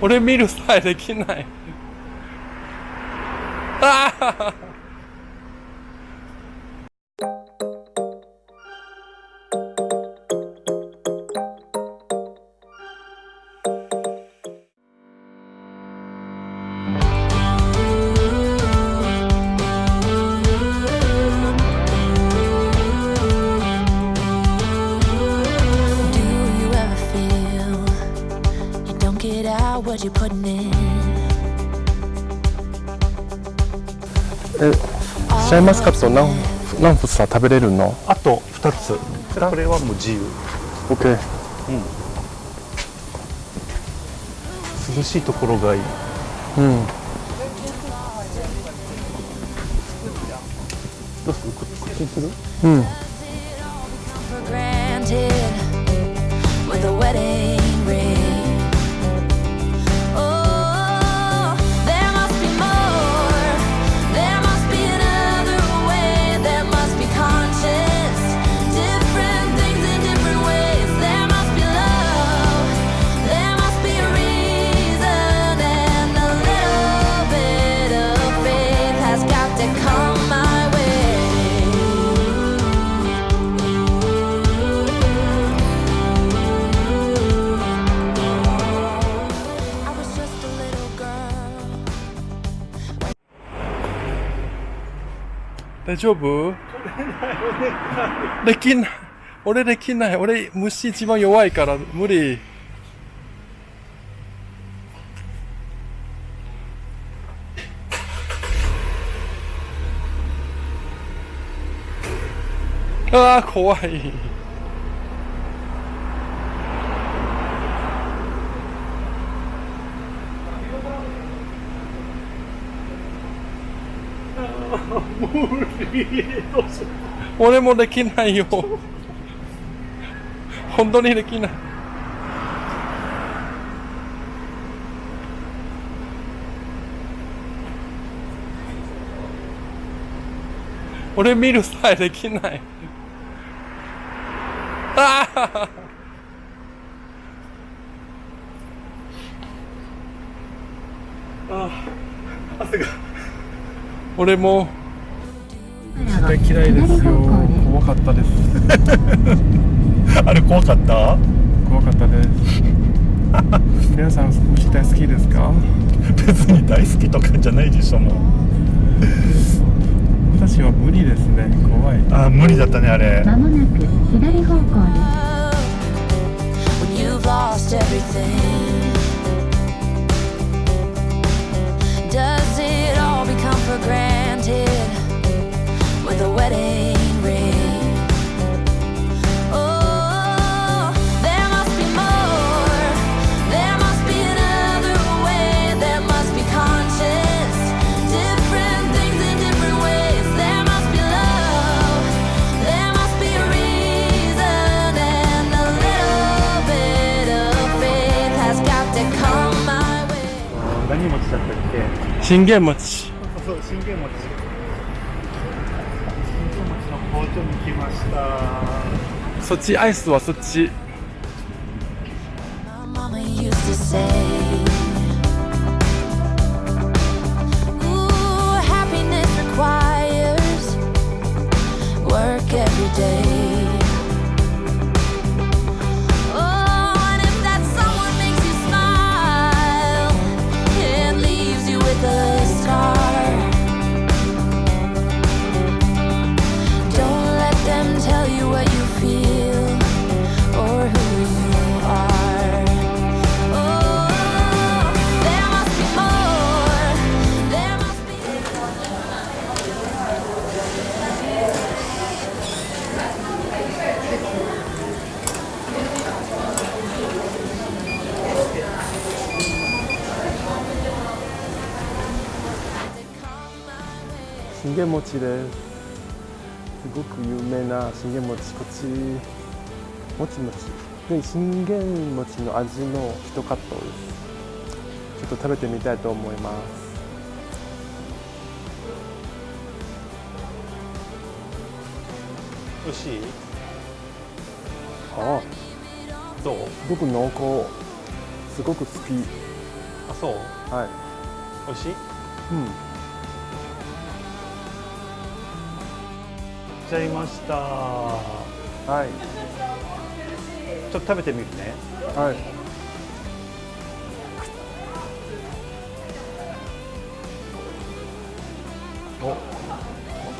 俺見るさえできない。ああシャインマスカット何何房食べれるの？あと2つ。これはもう自由 ?OK 涼しいところがいい。うん。どうする？ここっちにする？うん大丈夫？できない俺できない。俺虫一番弱いから無理。あー怖い俺もできないよ。本当にできない。俺見るさえできない。ああ汗が。俺も。絶対嫌いですよ。怖かったです。あれ怖かった？怖かったです。皆さん虫大好きですか？別に大好きとかじゃないでしょもう。私は無理ですね。怖い。あー無理だったねあれ。まもなく左方向です。Does it become for granted with a wedding ring? Oh, there must be more. There must be another way. There must be conscience. Different things in different ways. There must be love. There must be a reason, and a little bit of faith has got to come my way. 何持ちだったっけ信玄餅 そう信玄餅。信玄餅の工場に来ました。そっちアイスはそっち信玄餅です。すごく有名な信玄餅こっち。もちもち。で信玄餅の味の一カットです。ちょっと食べてみたいと思います。美味しい？あ。どう？僕濃厚。すごく好き。あそう？はい。美味しい？うんちゃいました。はい。ちょっと食べてみるね。はい。お本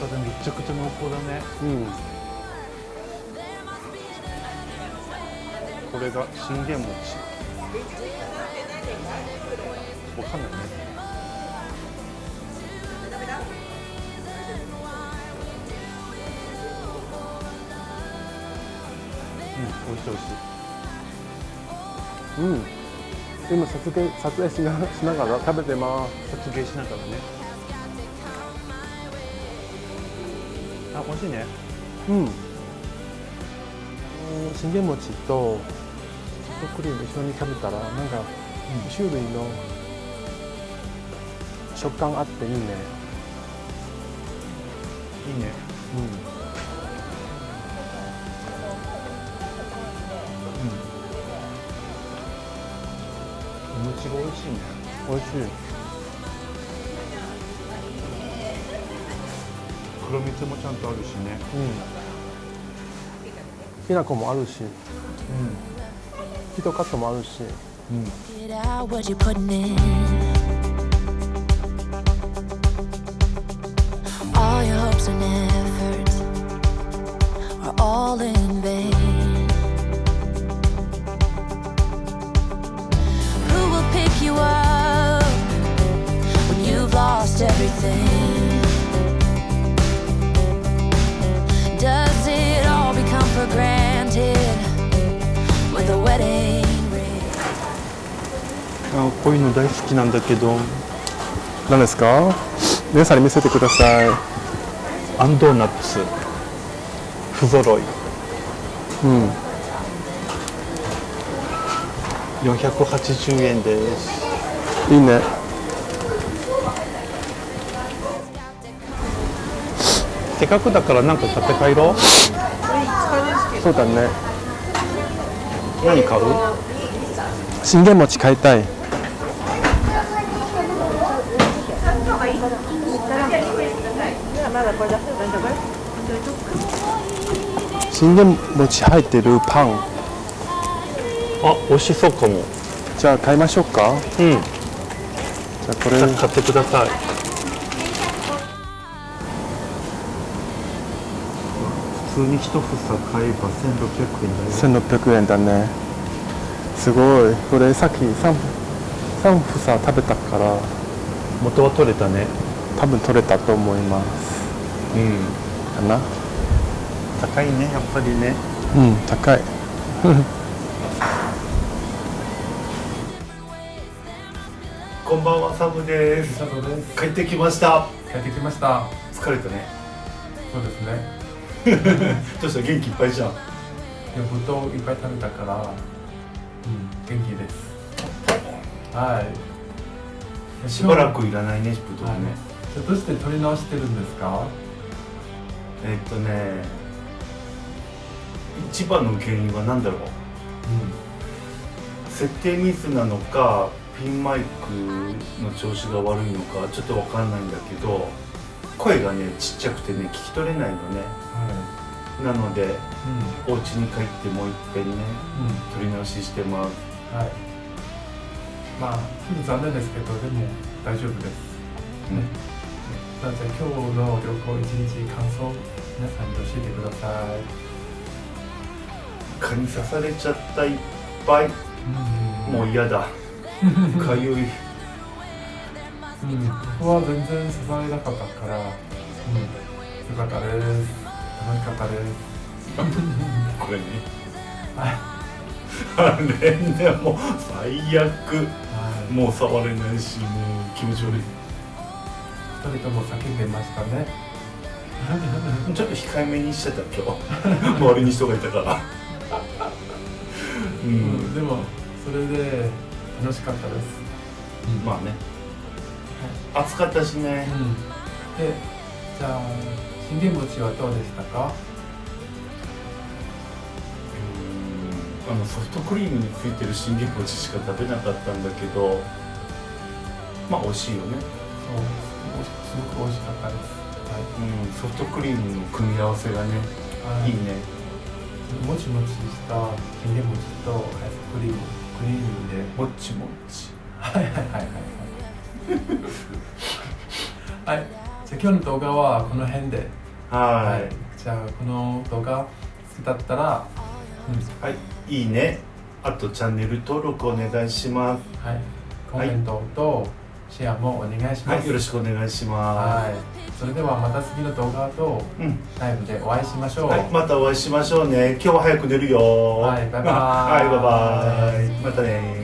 当だめちゃくちゃ濃厚だね。うん。これが信玄餅。わかんないねうん、美味しい美味しい。うん。今撮影撮影しなしながら食べてます。撮影しながらね。あ、美味しいね。うん。信玄餅とソフトクリーム一緒に食べたらなんか種類の食感あっていいね。いいね。うんおゴしいね。美味しい。黒蜜もちゃんとあるしね。うん。きな粉もあるし。うん。ヒトカットもあるし。うん。あこういうの大好きなんだけど。何ですか？皆さんに見せてください。アンドーナツ。不揃い。うん。480円です。いいね。せっかくだからなんか買って帰ろう。そうだね。何買う？信玄餅買いたい信玄餅入ってるパン。あ美味しそうかも。じゃあ買いましょうか。うん。じゃあこれ。さ買ってください。普通に一房買えば1600円だよ。1600円だね。すごい。これさっき 3, 三房食べたから。元は取れたね。多分取れたと思いますうん。かな。高いねやっぱりね。うん高い。こんばんはサブです。帰ってきました。帰ってきました。疲れたね。そうですね。どうした元気いっぱいじゃん。いや、ぶどういっぱい食べたから、うん、元気です。はい。しばらくいらないねぶどうはい。ね、じゃあどうして取り直してるんですか？えっとね一番の原因は何だろう？設定ミスなのかピンマイクの調子が悪いのかちょっと分かんないんだけど声がねちっちゃくてね聞き取れないのねはなのでい。お家に帰ってもう一遍ねうん。うん。撮り直ししてますはい。まあ、残念ですけど、でも大丈夫です。うんじゃあ、じゃあ今日の旅行一日感想、皆さんに教えてください。蚊に刺されちゃったいっぱいうんもう嫌だ かゆいうん、僕は全然刺されなかったから、うん、よかったです。楽しかったです。これねはい。あれねもう最悪はい。もう触れないしもう気持ち悪い二人とも叫んでましたね。ちょっと控えめにしてた今日。周りに人がいたから。う うんん、でも、それで楽しかったです。まあね。暑かったしね。うん。で、じゃあ、信玄餅はどうでしたか？うん。あのソフトクリームについてる信玄餅しか食べなかったんだけどまあ美味しいよね、そうすごく美味しかったです。うん、ソフトクリームの組み合わせがねはい。いいね。もちもちした信玄餅とアイスクリーム。クリームでもっちもっち。はいはいはいはい。はい。はい。じゃあ今日の動画はこの辺で。はい。じゃあこの動画好きだったら、うん。はい、いいね。あとチャンネル登録お願いします。はい、コメントとシェアもお願いします。はいよろしくお願いしまはい。それではまた次の動画とすうん。ライブでお会いしましょう。はい、またお会いしましょうね。今日は早く寝るよ。はいバイバイ。はいバイバイ。またね